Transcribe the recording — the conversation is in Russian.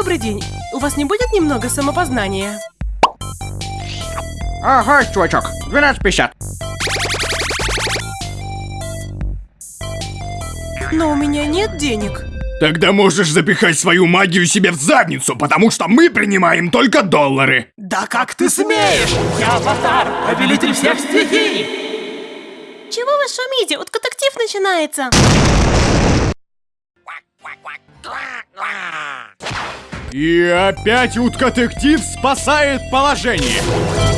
Добрый день. У вас не будет немного самопознания? Ага, чувачок, 12.50. Но у меня нет денег. Тогда можешь запихать свою магию себе в задницу, потому что мы принимаем только доллары. Да как ты смеешь? Я аватар, повелитель всех стихий! Чего вы шумите? Вот детектив начинается. И опять утка-детектив спасает положение.